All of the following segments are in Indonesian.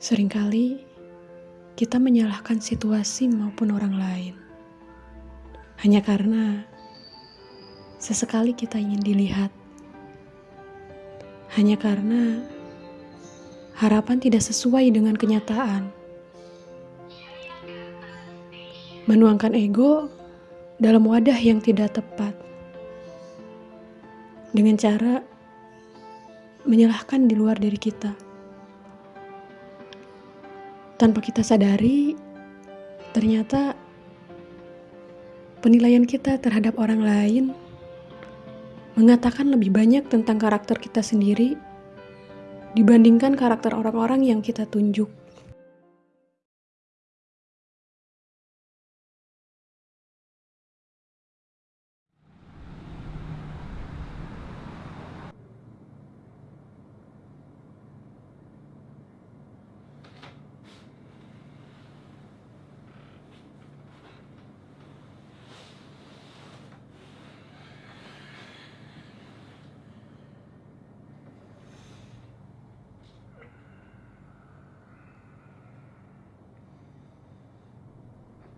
Seringkali kita menyalahkan situasi maupun orang lain hanya karena sesekali kita ingin dilihat, hanya karena harapan tidak sesuai dengan kenyataan. Menuangkan ego dalam wadah yang tidak tepat, dengan cara menyalahkan di luar diri kita. Tanpa kita sadari, ternyata penilaian kita terhadap orang lain mengatakan lebih banyak tentang karakter kita sendiri dibandingkan karakter orang-orang yang kita tunjuk.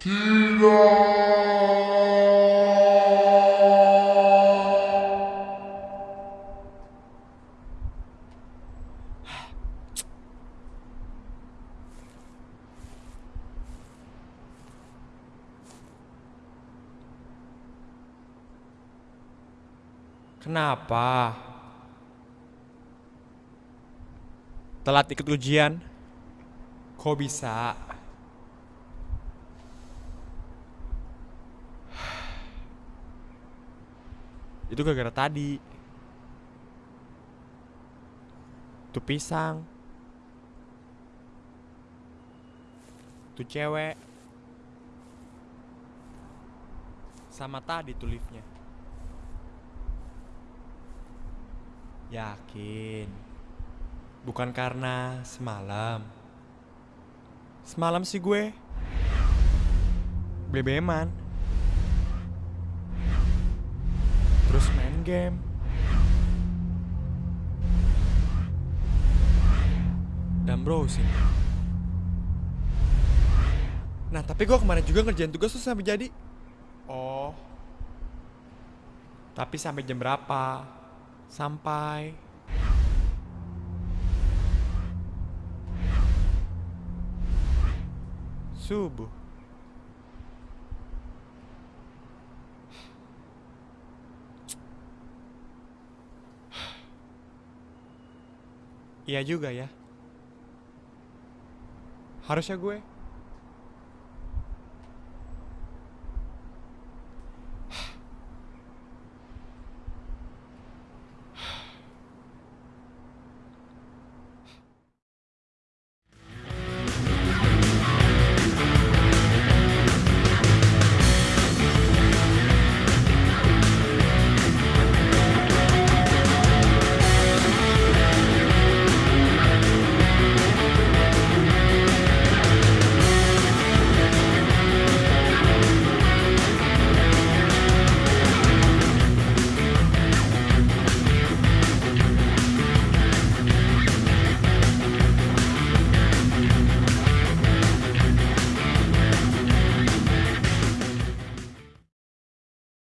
Kenapa? Telat ikut ujian? Kok bisa? Itu gara-gara tadi. Tuh pisang. Tuh cewek. Sama tadi tuh liftnya. Yakin. Bukan karena semalam. Semalam sih gue. Bebeman. game. Dan browsing. Nah, tapi gue kemarin juga ngerjain tugas tuh sampai jadi. Oh. Tapi sampai jam berapa? Sampai subuh. Iya juga ya. Harusnya gue